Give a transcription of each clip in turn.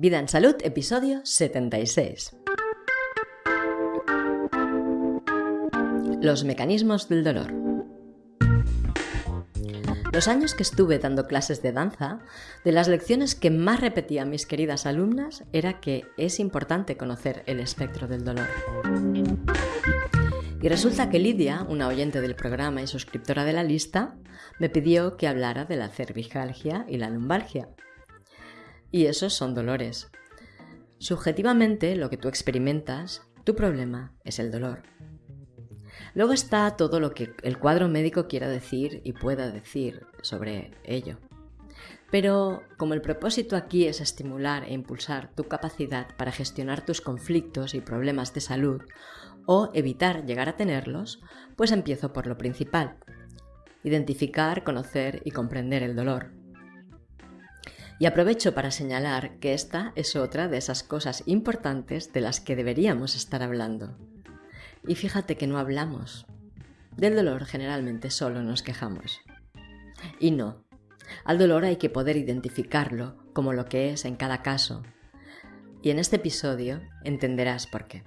Vida en Salud, episodio 76. Los mecanismos del dolor. Los años que estuve dando clases de danza, de las lecciones que más repetían mis queridas alumnas era que es importante conocer el espectro del dolor. Y resulta que Lidia, una oyente del programa y suscriptora de la lista, me pidió que hablara de la cervicalgia y la lumbalgia, y esos son dolores. Subjetivamente, lo que tú experimentas, tu problema es el dolor. Luego está todo lo que el cuadro médico quiera decir y pueda decir sobre ello. Pero como el propósito aquí es estimular e impulsar tu capacidad para gestionar tus conflictos y problemas de salud o evitar llegar a tenerlos, pues empiezo por lo principal. Identificar, conocer y comprender el dolor. Y aprovecho para señalar que esta es otra de esas cosas importantes de las que deberíamos estar hablando. Y fíjate que no hablamos. Del dolor generalmente solo nos quejamos. Y no. Al dolor hay que poder identificarlo como lo que es en cada caso. Y en este episodio entenderás por qué.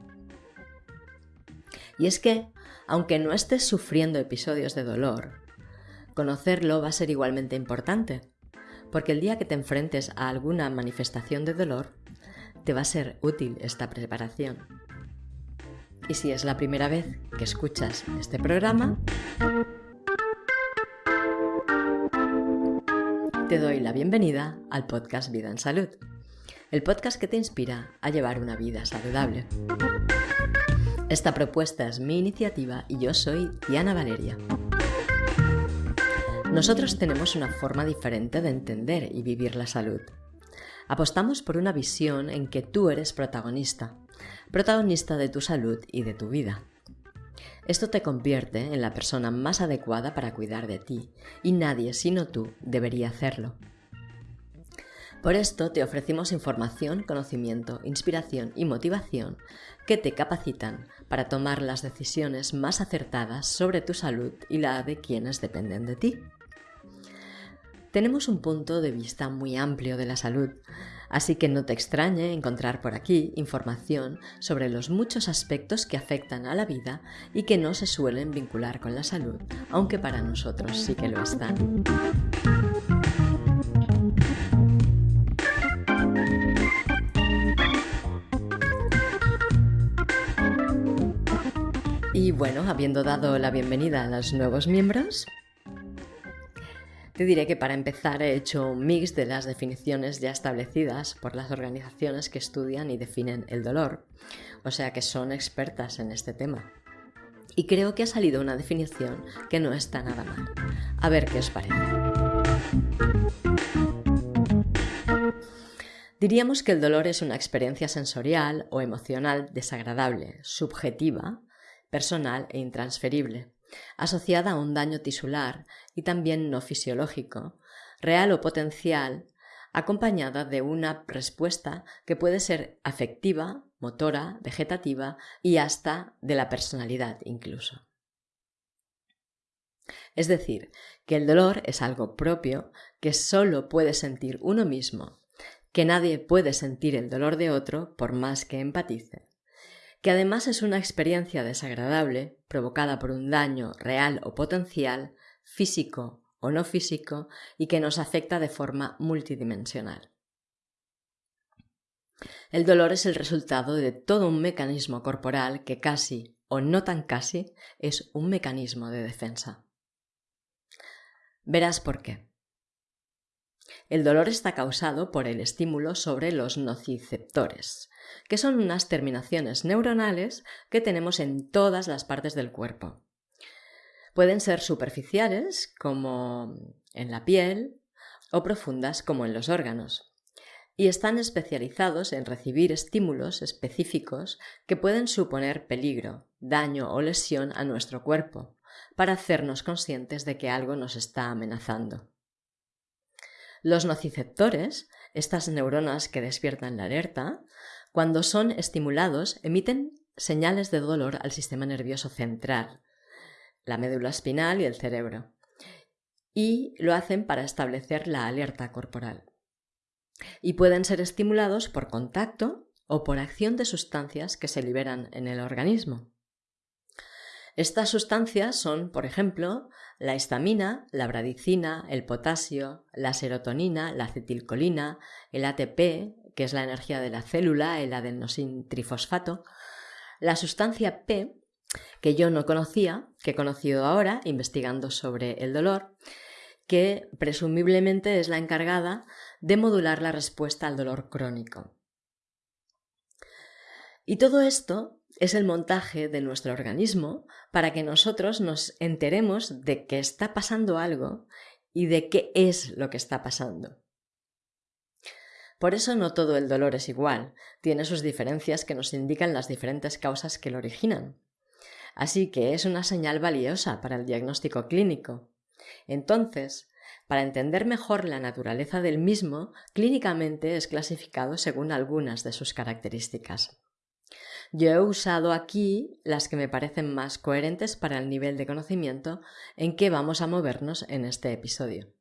Y es que, aunque no estés sufriendo episodios de dolor, conocerlo va a ser igualmente importante porque el día que te enfrentes a alguna manifestación de dolor, te va a ser útil esta preparación. Y si es la primera vez que escuchas este programa, te doy la bienvenida al podcast Vida en Salud, el podcast que te inspira a llevar una vida saludable. Esta propuesta es mi iniciativa y yo soy Diana Valeria. Nosotros tenemos una forma diferente de entender y vivir la salud. Apostamos por una visión en que tú eres protagonista, protagonista de tu salud y de tu vida. Esto te convierte en la persona más adecuada para cuidar de ti, y nadie sino tú debería hacerlo. Por esto te ofrecimos información, conocimiento, inspiración y motivación que te capacitan para tomar las decisiones más acertadas sobre tu salud y la de quienes dependen de ti. Tenemos un punto de vista muy amplio de la salud, así que no te extrañe encontrar por aquí información sobre los muchos aspectos que afectan a la vida y que no se suelen vincular con la salud, aunque para nosotros sí que lo están. Y bueno, habiendo dado la bienvenida a los nuevos miembros, te diré que para empezar he hecho un mix de las definiciones ya establecidas por las organizaciones que estudian y definen el dolor, o sea que son expertas en este tema. Y creo que ha salido una definición que no está nada mal. A ver qué os parece. Diríamos que el dolor es una experiencia sensorial o emocional desagradable, subjetiva, personal e intransferible asociada a un daño tisular y también no fisiológico, real o potencial, acompañada de una respuesta que puede ser afectiva, motora, vegetativa y hasta de la personalidad incluso. Es decir, que el dolor es algo propio que solo puede sentir uno mismo, que nadie puede sentir el dolor de otro por más que empatice que además es una experiencia desagradable provocada por un daño real o potencial, físico o no físico, y que nos afecta de forma multidimensional. El dolor es el resultado de todo un mecanismo corporal que casi, o no tan casi, es un mecanismo de defensa. Verás por qué. El dolor está causado por el estímulo sobre los nociceptores, que son unas terminaciones neuronales que tenemos en todas las partes del cuerpo. Pueden ser superficiales, como en la piel, o profundas, como en los órganos y están especializados en recibir estímulos específicos que pueden suponer peligro, daño o lesión a nuestro cuerpo, para hacernos conscientes de que algo nos está amenazando. Los nociceptores, estas neuronas que despiertan la alerta, cuando son estimulados emiten señales de dolor al sistema nervioso central, la médula espinal y el cerebro, y lo hacen para establecer la alerta corporal. y pueden ser estimulados por contacto o por acción de sustancias que se liberan en el organismo. Estas sustancias son, por ejemplo, la histamina, la bradicina, el potasio, la serotonina, la acetilcolina, el ATP, que es la energía de la célula, el adenosin trifosfato, la sustancia P, que yo no conocía, que he conocido ahora investigando sobre el dolor, que presumiblemente es la encargada de modular la respuesta al dolor crónico. Y todo esto es el montaje de nuestro organismo para que nosotros nos enteremos de que está pasando algo y de qué es lo que está pasando. Por eso no todo el dolor es igual, tiene sus diferencias que nos indican las diferentes causas que lo originan. Así que es una señal valiosa para el diagnóstico clínico. Entonces, para entender mejor la naturaleza del mismo, clínicamente es clasificado según algunas de sus características. Yo he usado aquí las que me parecen más coherentes para el nivel de conocimiento en que vamos a movernos en este episodio.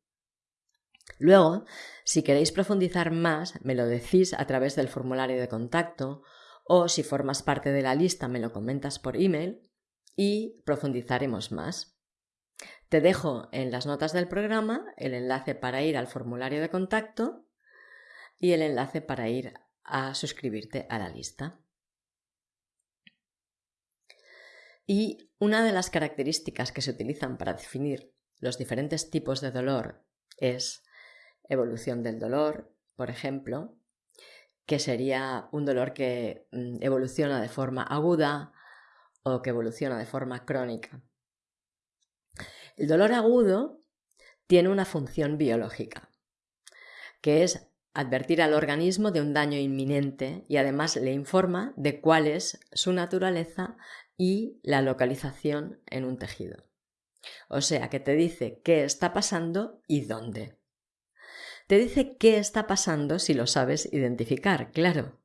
Luego, si queréis profundizar más, me lo decís a través del formulario de contacto o si formas parte de la lista me lo comentas por email y profundizaremos más. Te dejo en las notas del programa el enlace para ir al formulario de contacto y el enlace para ir a suscribirte a la lista. Y una de las características que se utilizan para definir los diferentes tipos de dolor es evolución del dolor, por ejemplo, que sería un dolor que mm, evoluciona de forma aguda o que evoluciona de forma crónica. El dolor agudo tiene una función biológica, que es advertir al organismo de un daño inminente y además le informa de cuál es su naturaleza y la localización en un tejido. O sea, que te dice qué está pasando y dónde. Te dice qué está pasando si lo sabes identificar, claro.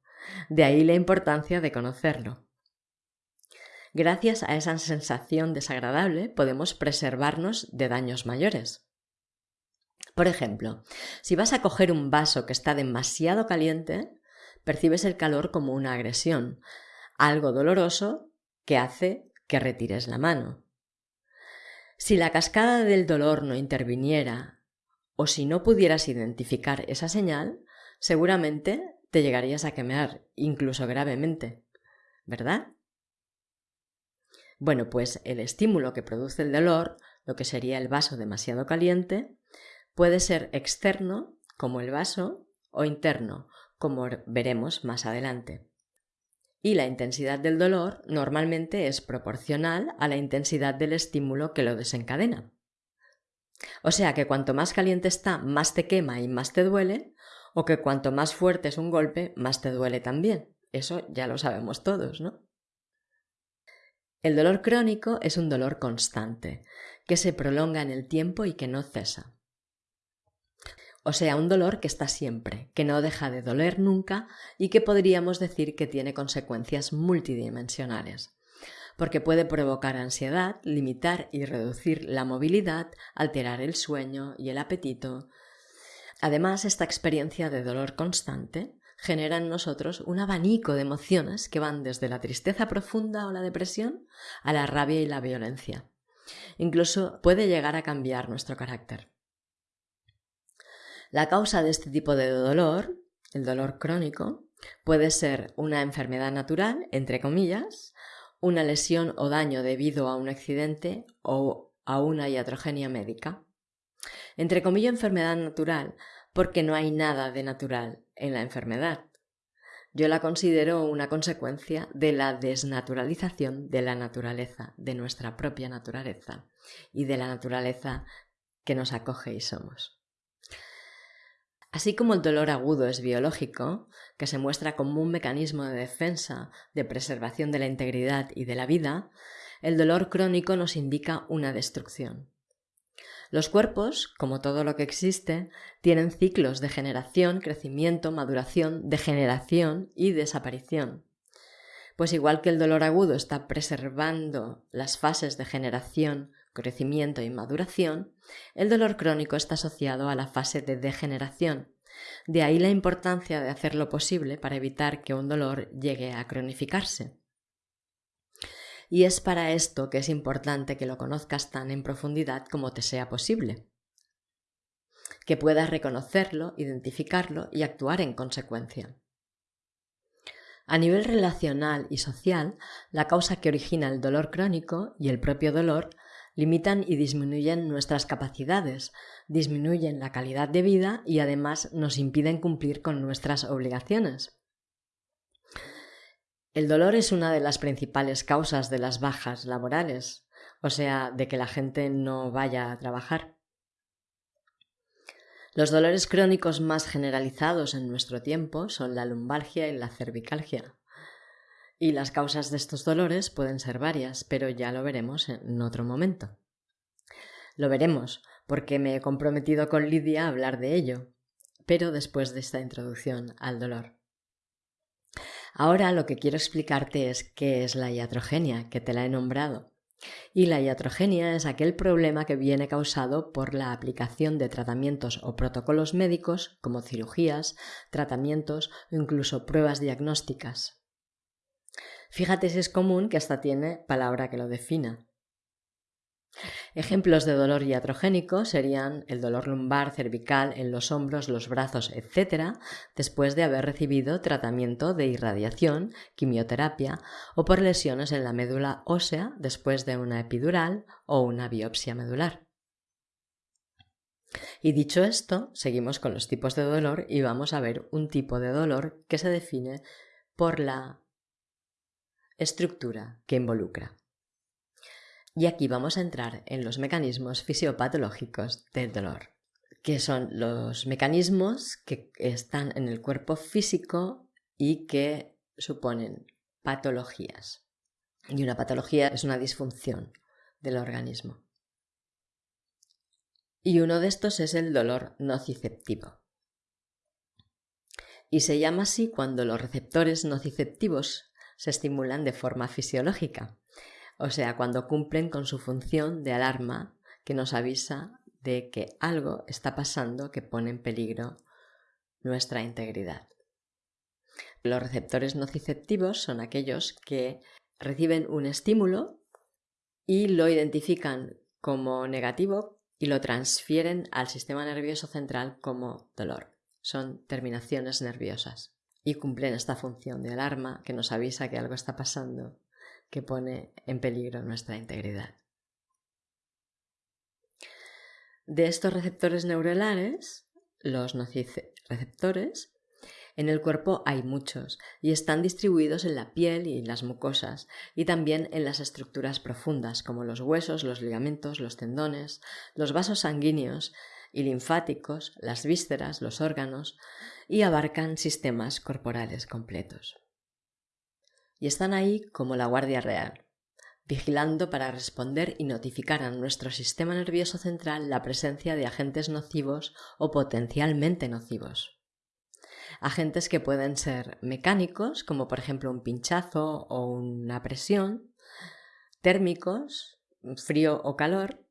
De ahí la importancia de conocerlo. Gracias a esa sensación desagradable podemos preservarnos de daños mayores. Por ejemplo, si vas a coger un vaso que está demasiado caliente, percibes el calor como una agresión, algo doloroso que hace que retires la mano. Si la cascada del dolor no interviniera o si no pudieras identificar esa señal, seguramente te llegarías a quemar, incluso gravemente, ¿verdad? Bueno, pues el estímulo que produce el dolor, lo que sería el vaso demasiado caliente, puede ser externo, como el vaso, o interno, como veremos más adelante y la intensidad del dolor normalmente es proporcional a la intensidad del estímulo que lo desencadena. O sea que cuanto más caliente está, más te quema y más te duele, o que cuanto más fuerte es un golpe, más te duele también. Eso ya lo sabemos todos, ¿no? El dolor crónico es un dolor constante, que se prolonga en el tiempo y que no cesa. O sea, un dolor que está siempre, que no deja de doler nunca y que podríamos decir que tiene consecuencias multidimensionales porque puede provocar ansiedad, limitar y reducir la movilidad, alterar el sueño y el apetito. Además, esta experiencia de dolor constante genera en nosotros un abanico de emociones que van desde la tristeza profunda o la depresión a la rabia y la violencia. Incluso puede llegar a cambiar nuestro carácter. La causa de este tipo de dolor, el dolor crónico, puede ser una enfermedad natural, entre comillas, una lesión o daño debido a un accidente o a una iatrogenia médica. Entre comillas enfermedad natural porque no hay nada de natural en la enfermedad. Yo la considero una consecuencia de la desnaturalización de la naturaleza, de nuestra propia naturaleza y de la naturaleza que nos acoge y somos. Así como el dolor agudo es biológico, que se muestra como un mecanismo de defensa, de preservación de la integridad y de la vida, el dolor crónico nos indica una destrucción. Los cuerpos, como todo lo que existe, tienen ciclos de generación, crecimiento, maduración, degeneración y desaparición. Pues igual que el dolor agudo está preservando las fases de generación, crecimiento y maduración, el dolor crónico está asociado a la fase de degeneración, De ahí la importancia de hacer lo posible para evitar que un dolor llegue a cronificarse. Y es para esto que es importante que lo conozcas tan en profundidad como te sea posible, que puedas reconocerlo, identificarlo y actuar en consecuencia. A nivel relacional y social, la causa que origina el dolor crónico y el propio dolor limitan y disminuyen nuestras capacidades, disminuyen la calidad de vida y además nos impiden cumplir con nuestras obligaciones. El dolor es una de las principales causas de las bajas laborales, o sea, de que la gente no vaya a trabajar. Los dolores crónicos más generalizados en nuestro tiempo son la lumbalgia y la cervicalgia. Y las causas de estos dolores pueden ser varias, pero ya lo veremos en otro momento. Lo veremos, porque me he comprometido con Lidia a hablar de ello, pero después de esta introducción al dolor. Ahora lo que quiero explicarte es qué es la iatrogenia, que te la he nombrado. Y la iatrogenia es aquel problema que viene causado por la aplicación de tratamientos o protocolos médicos como cirugías, tratamientos o incluso pruebas diagnósticas. Fíjate si es común que hasta tiene palabra que lo defina. Ejemplos de dolor iatrogénico serían el dolor lumbar, cervical, en los hombros, los brazos, etc., después de haber recibido tratamiento de irradiación, quimioterapia o por lesiones en la médula ósea después de una epidural o una biopsia medular. Y dicho esto, seguimos con los tipos de dolor y vamos a ver un tipo de dolor que se define por la estructura que involucra. Y aquí vamos a entrar en los mecanismos fisiopatológicos del dolor, que son los mecanismos que están en el cuerpo físico y que suponen patologías. Y una patología es una disfunción del organismo. Y uno de estos es el dolor nociceptivo. Y se llama así cuando los receptores nociceptivos se estimulan de forma fisiológica, o sea, cuando cumplen con su función de alarma que nos avisa de que algo está pasando que pone en peligro nuestra integridad. Los receptores nociceptivos son aquellos que reciben un estímulo y lo identifican como negativo y lo transfieren al sistema nervioso central como dolor. Son terminaciones nerviosas y cumplen esta función de alarma que nos avisa que algo está pasando que pone en peligro nuestra integridad. De estos receptores neuronales, los nociceptores, en el cuerpo hay muchos y están distribuidos en la piel y las mucosas y también en las estructuras profundas como los huesos, los ligamentos, los tendones, los vasos sanguíneos y linfáticos, las vísceras, los órganos, y abarcan sistemas corporales completos. Y están ahí como la Guardia Real, vigilando para responder y notificar a nuestro sistema nervioso central la presencia de agentes nocivos o potencialmente nocivos. Agentes que pueden ser mecánicos, como por ejemplo un pinchazo o una presión, térmicos, frío o calor,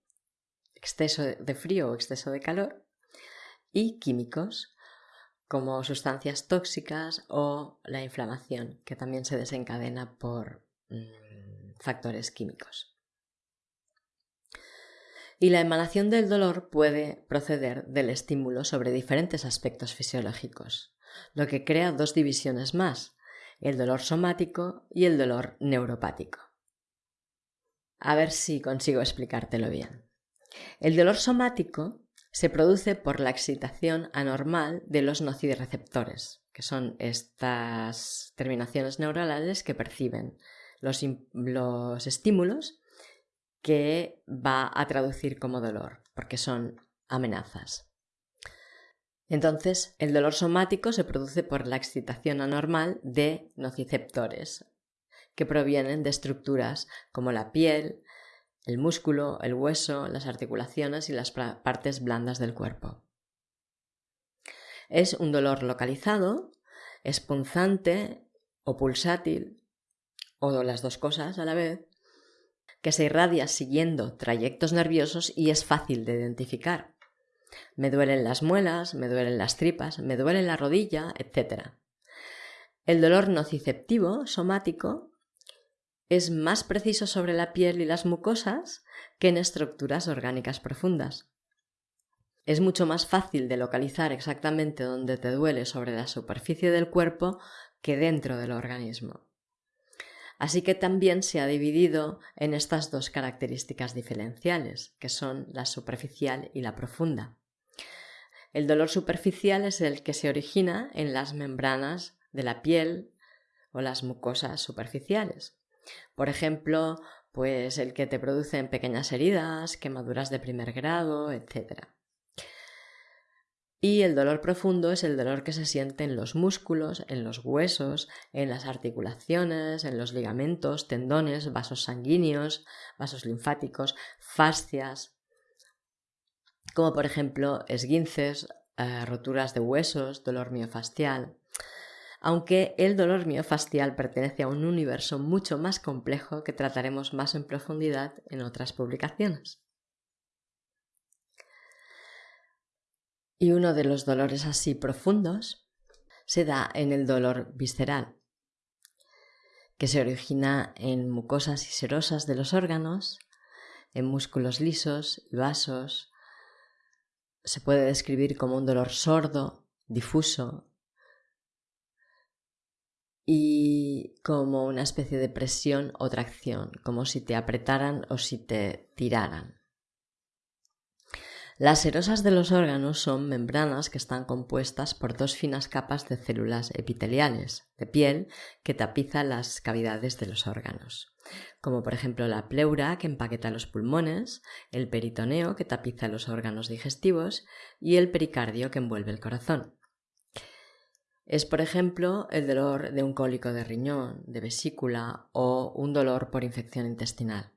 exceso de frío o exceso de calor, y químicos, como sustancias tóxicas o la inflamación, que también se desencadena por mm, factores químicos. Y la emanación del dolor puede proceder del estímulo sobre diferentes aspectos fisiológicos, lo que crea dos divisiones más, el dolor somático y el dolor neuropático. A ver si consigo explicártelo bien. El dolor somático se produce por la excitación anormal de los nocireceptores, que son estas terminaciones neuronales que perciben los, los estímulos que va a traducir como dolor, porque son amenazas. Entonces, el dolor somático se produce por la excitación anormal de nociceptores, que provienen de estructuras como la piel, el músculo, el hueso, las articulaciones y las partes blandas del cuerpo. Es un dolor localizado, es punzante o pulsátil, o las dos cosas a la vez, que se irradia siguiendo trayectos nerviosos y es fácil de identificar. Me duelen las muelas, me duelen las tripas, me duele la rodilla, etc. El dolor nociceptivo, somático, es más preciso sobre la piel y las mucosas que en estructuras orgánicas profundas. Es mucho más fácil de localizar exactamente dónde te duele sobre la superficie del cuerpo que dentro del organismo. Así que también se ha dividido en estas dos características diferenciales, que son la superficial y la profunda. El dolor superficial es el que se origina en las membranas de la piel o las mucosas superficiales. Por ejemplo, pues el que te produce en pequeñas heridas, quemaduras de primer grado, etc. Y el dolor profundo es el dolor que se siente en los músculos, en los huesos, en las articulaciones, en los ligamentos, tendones, vasos sanguíneos, vasos linfáticos, fascias, como por ejemplo esguinces, eh, roturas de huesos, dolor miofascial. Aunque el dolor miofascial pertenece a un universo mucho más complejo que trataremos más en profundidad en otras publicaciones. Y uno de los dolores así profundos se da en el dolor visceral, que se origina en mucosas y serosas de los órganos, en músculos lisos y vasos. Se puede describir como un dolor sordo, difuso y como una especie de presión o tracción, como si te apretaran o si te tiraran. Las serosas de los órganos son membranas que están compuestas por dos finas capas de células epiteliales de piel que tapizan las cavidades de los órganos, como por ejemplo la pleura que empaqueta los pulmones, el peritoneo que tapiza los órganos digestivos y el pericardio que envuelve el corazón. Es, por ejemplo, el dolor de un cólico de riñón, de vesícula o un dolor por infección intestinal.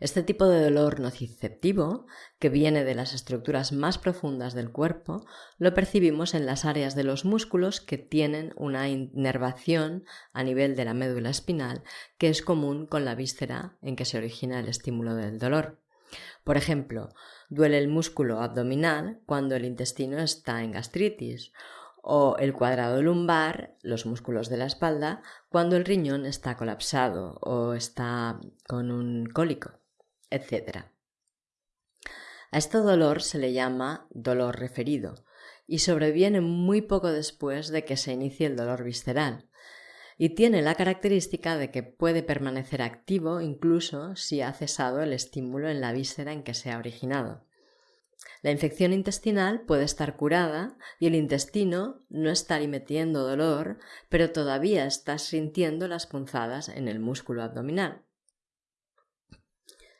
Este tipo de dolor nociceptivo, que viene de las estructuras más profundas del cuerpo, lo percibimos en las áreas de los músculos que tienen una inervación a nivel de la médula espinal, que es común con la víscera en que se origina el estímulo del dolor. Por ejemplo, duele el músculo abdominal cuando el intestino está en gastritis, o el cuadrado lumbar, los músculos de la espalda, cuando el riñón está colapsado o está con un cólico etc. A este dolor se le llama dolor referido y sobreviene muy poco después de que se inicie el dolor visceral y tiene la característica de que puede permanecer activo incluso si ha cesado el estímulo en la víscera en que se ha originado. La infección intestinal puede estar curada y el intestino no está emitiendo dolor, pero todavía está sintiendo las punzadas en el músculo abdominal.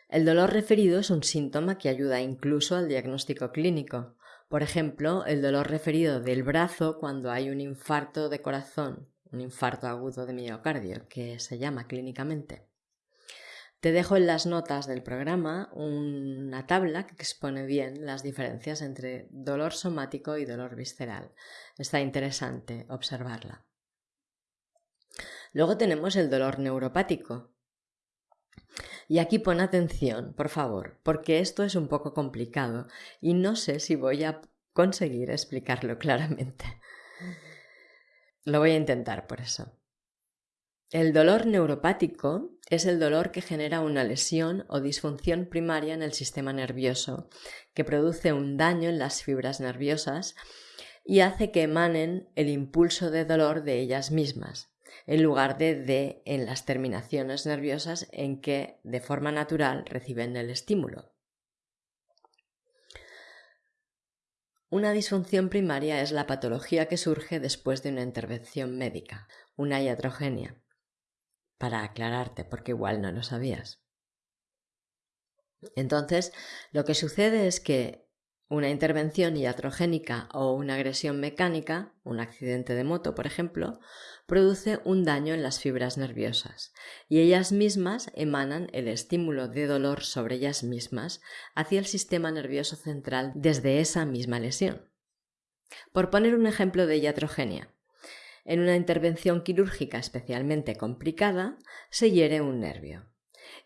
El dolor referido es un síntoma que ayuda incluso al diagnóstico clínico. Por ejemplo, el dolor referido del brazo cuando hay un infarto de corazón, un infarto agudo de miocardio, que se llama clínicamente. Te dejo en las notas del programa una tabla que expone bien las diferencias entre dolor somático y dolor visceral. Está interesante observarla. Luego tenemos el dolor neuropático, y aquí pon atención, por favor, porque esto es un poco complicado y no sé si voy a conseguir explicarlo claramente. Lo voy a intentar por eso. El dolor neuropático es el dolor que genera una lesión o disfunción primaria en el sistema nervioso, que produce un daño en las fibras nerviosas y hace que emanen el impulso de dolor de ellas mismas, en lugar de de en las terminaciones nerviosas en que de forma natural reciben el estímulo. Una disfunción primaria es la patología que surge después de una intervención médica, una iatrogenia. Para aclararte, porque igual no lo sabías. Entonces, lo que sucede es que una intervención iatrogénica o una agresión mecánica, un accidente de moto, por ejemplo, produce un daño en las fibras nerviosas y ellas mismas emanan el estímulo de dolor sobre ellas mismas hacia el sistema nervioso central desde esa misma lesión. Por poner un ejemplo de iatrogenia, en una intervención quirúrgica especialmente complicada se hiere un nervio.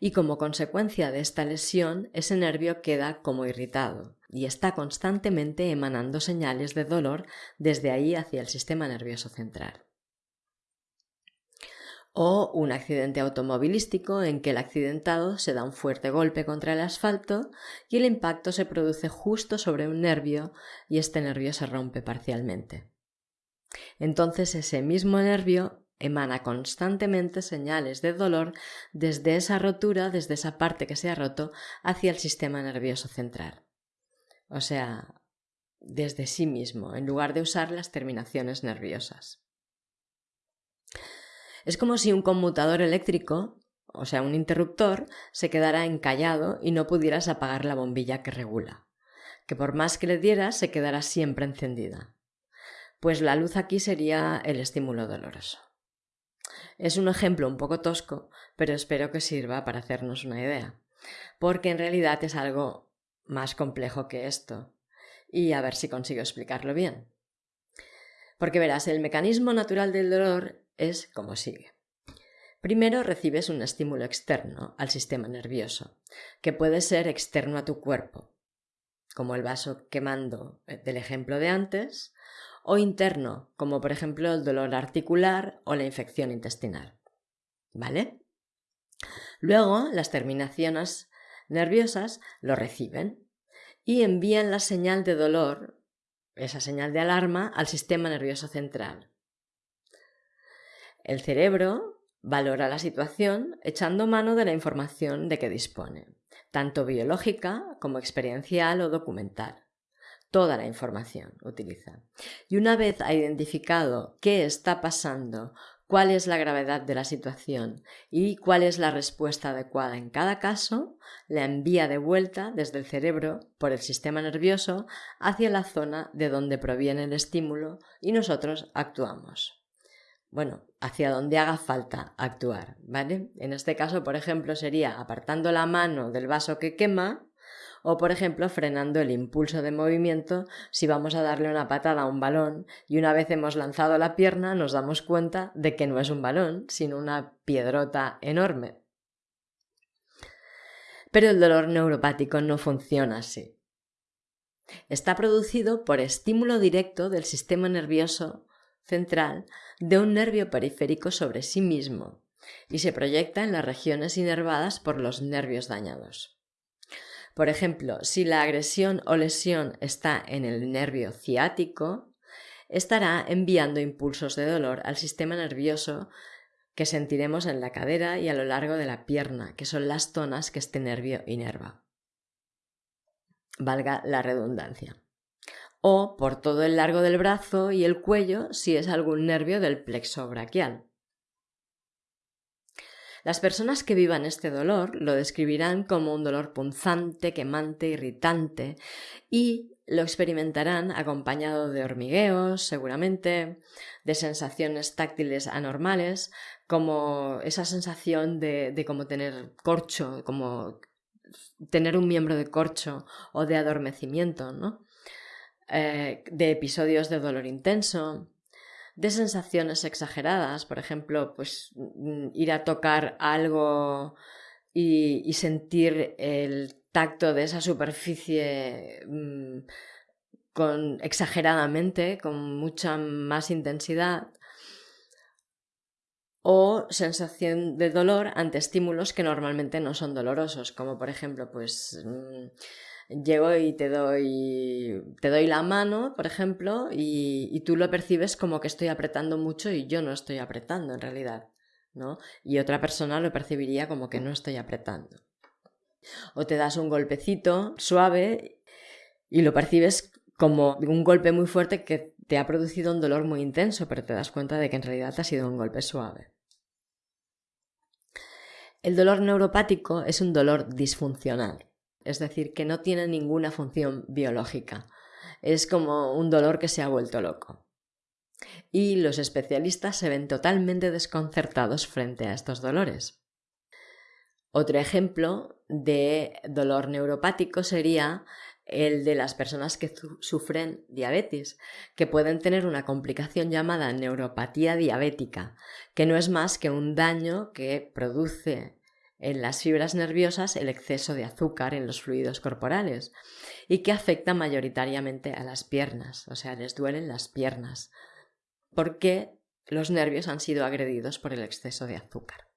y como consecuencia de esta lesión ese nervio queda como irritado y está constantemente emanando señales de dolor desde ahí hacia el sistema nervioso central. O un accidente automovilístico en que el accidentado se da un fuerte golpe contra el asfalto y el impacto se produce justo sobre un nervio y este nervio se rompe parcialmente. Entonces ese mismo nervio emana constantemente señales de dolor desde esa rotura, desde esa parte que se ha roto, hacia el sistema nervioso central. O sea, desde sí mismo, en lugar de usar las terminaciones nerviosas. Es como si un conmutador eléctrico, o sea, un interruptor, se quedara encallado y no pudieras apagar la bombilla que regula, que por más que le dieras se quedará siempre encendida. Pues la luz aquí sería el estímulo doloroso. Es un ejemplo un poco tosco, pero espero que sirva para hacernos una idea, porque en realidad es algo más complejo que esto, y a ver si consigo explicarlo bien. Porque verás, el mecanismo natural del dolor es como sigue. Primero recibes un estímulo externo al sistema nervioso, que puede ser externo a tu cuerpo, como el vaso quemando eh, del ejemplo de antes, o interno, como por ejemplo el dolor articular o la infección intestinal. ¿Vale? Luego, las terminaciones nerviosas lo reciben y envían la señal de dolor, esa señal de alarma, al sistema nervioso central. El cerebro valora la situación echando mano de la información de que dispone, tanto biológica como experiencial o documental toda la información utiliza. Y una vez ha identificado qué está pasando, cuál es la gravedad de la situación y cuál es la respuesta adecuada en cada caso, la envía de vuelta desde el cerebro por el sistema nervioso hacia la zona de donde proviene el estímulo y nosotros actuamos. Bueno, hacia donde haga falta actuar, ¿vale? En este caso, por ejemplo, sería apartando la mano del vaso que quema o por ejemplo frenando el impulso de movimiento si vamos a darle una patada a un balón y una vez hemos lanzado la pierna nos damos cuenta de que no es un balón, sino una piedrota enorme. Pero el dolor neuropático no funciona así. Está producido por estímulo directo del sistema nervioso central de un nervio periférico sobre sí mismo y se proyecta en las regiones inervadas por los nervios dañados. Por ejemplo, si la agresión o lesión está en el nervio ciático, estará enviando impulsos de dolor al sistema nervioso que sentiremos en la cadera y a lo largo de la pierna, que son las zonas que este nervio inerva. Valga la redundancia. O por todo el largo del brazo y el cuello si es algún nervio del plexo braquial. Las personas que vivan este dolor lo describirán como un dolor punzante, quemante, irritante y lo experimentarán acompañado de hormigueos, seguramente, de sensaciones táctiles anormales, como esa sensación de, de como tener corcho, como tener un miembro de corcho o de adormecimiento, ¿no? Eh, de episodios de dolor intenso, de sensaciones exageradas, por ejemplo, pues mm, ir a tocar algo y, sentir el tacto de esa superficie mm, con, exageradamente, con mucha más intensidad, o sensación de dolor ante estímulos que normalmente no son dolorosos, como por ejemplo, pues mm, llego y te doy, te doy la mano, por ejemplo, y, tú lo percibes como que estoy apretando mucho y yo no estoy apretando en realidad, ¿no? Y otra persona lo percibiría como que no estoy apretando. O te das un golpecito suave y lo percibes como un golpe muy fuerte que te ha producido un dolor muy intenso, pero te das cuenta de que en realidad ha sido un golpe suave. El dolor neuropático es un dolor disfuncional es decir, que no tiene ninguna función biológica. Es como un dolor que se ha vuelto loco. Y los especialistas se ven totalmente desconcertados frente a estos dolores. Otro ejemplo de dolor neuropático sería el de las personas que sufren diabetes, que pueden tener una complicación llamada neuropatía diabética, que no es más que un daño que produce en las fibras nerviosas el exceso de azúcar en los fluidos corporales y que afecta mayoritariamente a las piernas, o sea, les duelen las piernas, porque los nervios han sido agredidos por el exceso de azúcar.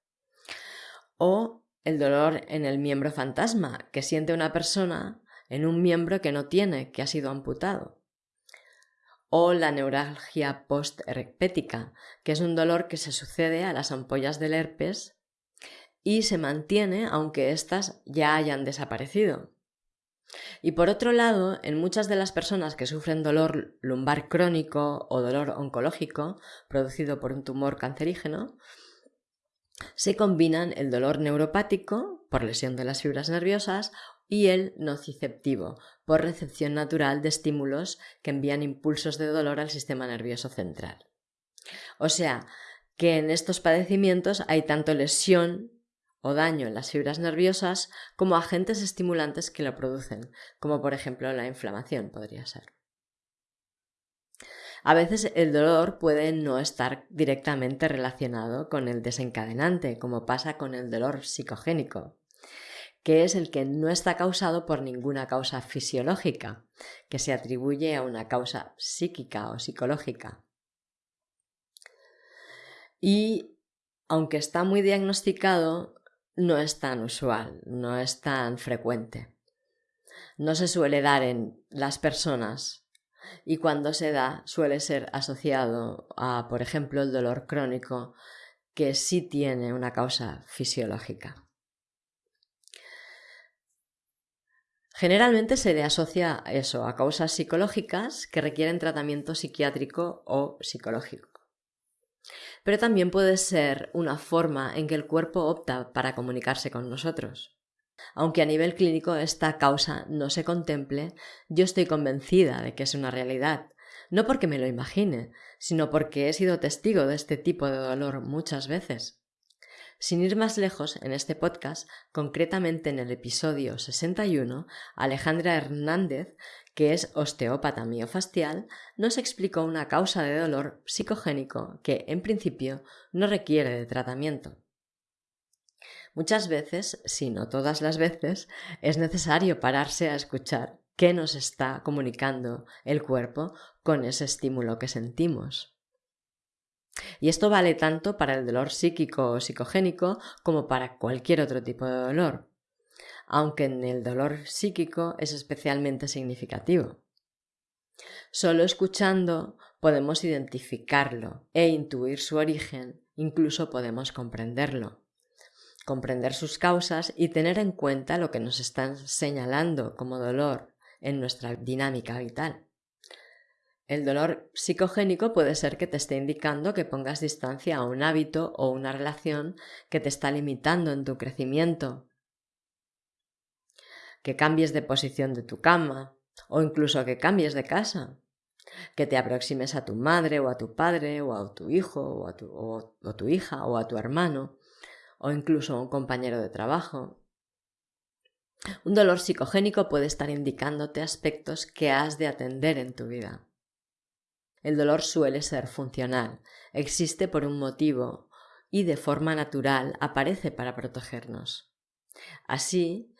O el dolor en el miembro fantasma que siente una persona en un miembro que no tiene, que ha sido amputado. O la neuralgia post-herpética, que es un dolor que se sucede a las ampollas del herpes y se mantiene aunque éstas ya hayan desaparecido. Y por otro lado, en muchas de las personas que sufren dolor lumbar crónico o dolor oncológico producido por un tumor cancerígeno, se combinan el dolor neuropático por lesión de las fibras nerviosas y el nociceptivo por recepción natural de estímulos que envían impulsos de dolor al sistema nervioso central. O sea, que en estos padecimientos hay tanto lesión o daño en las fibras nerviosas como agentes estimulantes que lo producen, como por ejemplo la inflamación podría ser. A veces el dolor puede no estar directamente relacionado con el desencadenante, como pasa con el dolor psicogénico, que es el que no está causado por ninguna causa fisiológica, que se atribuye a una causa psíquica o psicológica. Y aunque está muy diagnosticado, no es tan usual, no es tan frecuente. No se suele dar en las personas y cuando se da suele ser asociado a, por ejemplo, el dolor crónico que sí tiene una causa fisiológica. Generalmente se le asocia eso a causas psicológicas que requieren tratamiento psiquiátrico o psicológico pero también puede ser una forma en que el cuerpo opta para comunicarse con nosotros. Aunque a nivel clínico esta causa no se contemple, yo estoy convencida de que es una realidad, no porque me lo imagine, sino porque he sido testigo de este tipo de dolor muchas veces. Sin ir más lejos, en este podcast, concretamente en el episodio 61, Alejandra Hernández que es osteópata miofascial, nos explicó una causa de dolor psicogénico que, en principio, no requiere de tratamiento. Muchas veces, si no todas las veces, es necesario pararse a escuchar qué nos está comunicando el cuerpo con ese estímulo que sentimos. Y esto vale tanto para el dolor psíquico o psicogénico como para cualquier otro tipo de dolor aunque en el dolor psíquico es especialmente significativo. Solo escuchando podemos identificarlo e intuir su origen, incluso podemos comprenderlo, comprender sus causas y tener en cuenta lo que nos están señalando como dolor en nuestra dinámica vital. El dolor psicogénico puede ser que te esté indicando que pongas distancia a un hábito o una relación que te está limitando en tu crecimiento que cambies de posición de tu cama o incluso que cambies de casa, que te aproximes a tu madre o a tu padre o a tu hijo o a tu, o, tu hija o a tu hermano o incluso a un compañero de trabajo. Un dolor psicogénico puede estar indicándote aspectos que has de atender en tu vida. El dolor suele ser funcional, existe por un motivo y de forma natural aparece para protegernos. Así,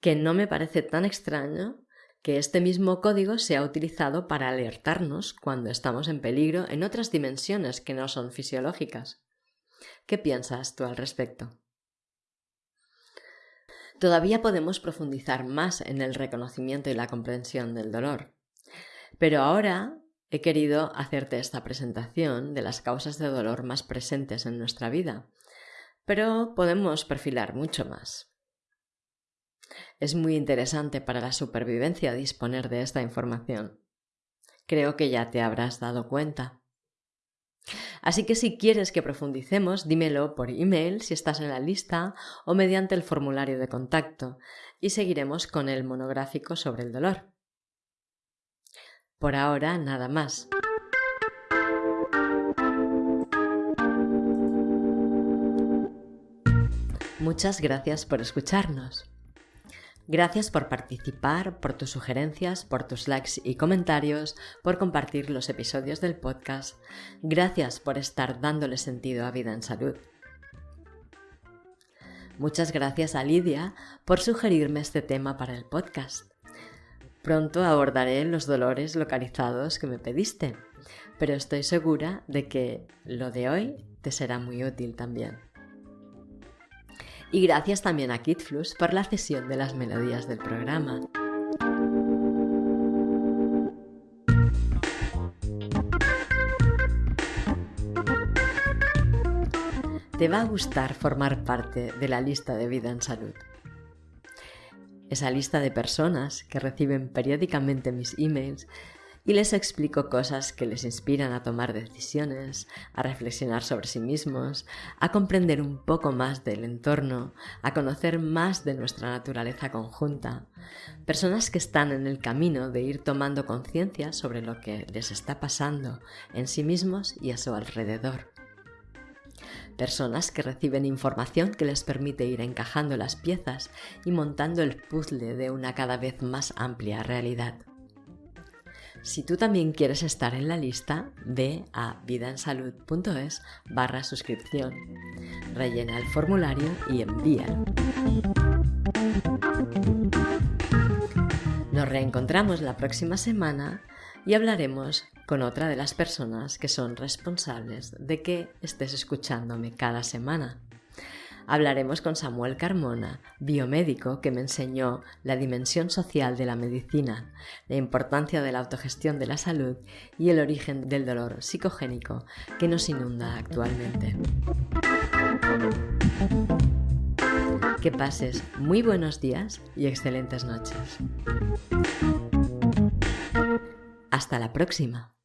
que no me parece tan extraño que este mismo código sea utilizado para alertarnos cuando estamos en peligro en otras dimensiones que no son fisiológicas. ¿Qué piensas tú al respecto? Todavía podemos profundizar más en el reconocimiento y la comprensión del dolor. Pero ahora he querido hacerte esta presentación de las causas de dolor más presentes en nuestra vida. Pero podemos perfilar mucho más. Es muy interesante para la supervivencia disponer de esta información. Creo que ya te habrás dado cuenta. Así que si quieres que profundicemos, dímelo por email si estás en la lista o mediante el formulario de contacto y seguiremos con el monográfico sobre el dolor. Por ahora, nada más. Muchas gracias por escucharnos. Gracias por participar, por tus sugerencias, por tus likes y comentarios, por compartir los episodios del podcast. Gracias por estar dándole sentido a vida en salud. Muchas gracias a Lidia por sugerirme este tema para el podcast. Pronto abordaré los dolores localizados que me pediste, pero estoy segura de que lo de hoy te será muy útil también. Y gracias también a KidFlux por la cesión de las melodías del programa. Te va a gustar formar parte de la lista de vida en salud esa lista de personas que reciben periódicamente mis emails y les explico cosas que les inspiran a tomar decisiones, a reflexionar sobre sí mismos, a comprender un poco más del entorno, a conocer más de nuestra naturaleza conjunta. Personas que están en el camino de ir tomando conciencia sobre lo que les está pasando en sí mismos y a su alrededor personas que reciben información que les permite ir encajando las piezas y montando el puzzle de una cada vez más amplia realidad. Si tú también quieres estar en la lista, ve a vidaensalud.es barra suscripción, rellena el formulario y envíalo. Nos reencontramos la próxima semana y hablaremos con otra de las personas que son responsables de que estés escuchándome cada semana. Hablaremos con Samuel Carmona, biomédico que me enseñó la dimensión social de la medicina, la importancia de la autogestión de la salud y el origen del dolor psicogénico que nos inunda actualmente. Que pases muy buenos días y excelentes noches. Hasta la próxima.